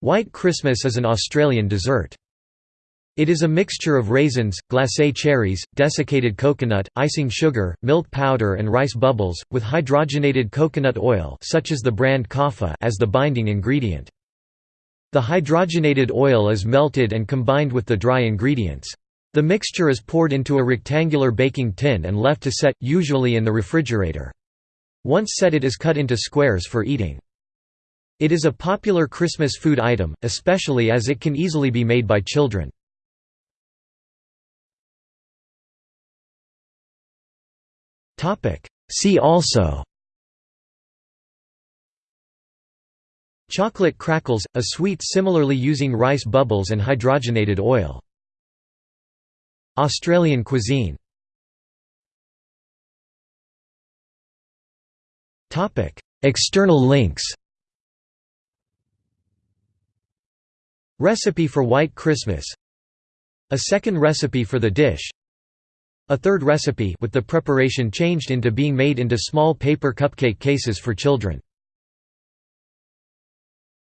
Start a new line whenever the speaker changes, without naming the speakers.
White Christmas is an Australian dessert. It is a mixture of raisins, glacé cherries, desiccated coconut, icing sugar, milk powder and rice bubbles, with hydrogenated coconut oil such as the brand Copha as the binding ingredient. The hydrogenated oil is melted and combined with the dry ingredients. The mixture is poured into a rectangular baking tin and left to set, usually in the refrigerator. Once set it is cut into squares for eating. It is a popular Christmas food item, especially as it can easily be made by children. See also Chocolate crackles, a sweet similarly using rice bubbles and hydrogenated oil. Australian cuisine External links Recipe for White Christmas. A second recipe for the dish. A third recipe with the preparation changed into being made into small paper cupcake cases for children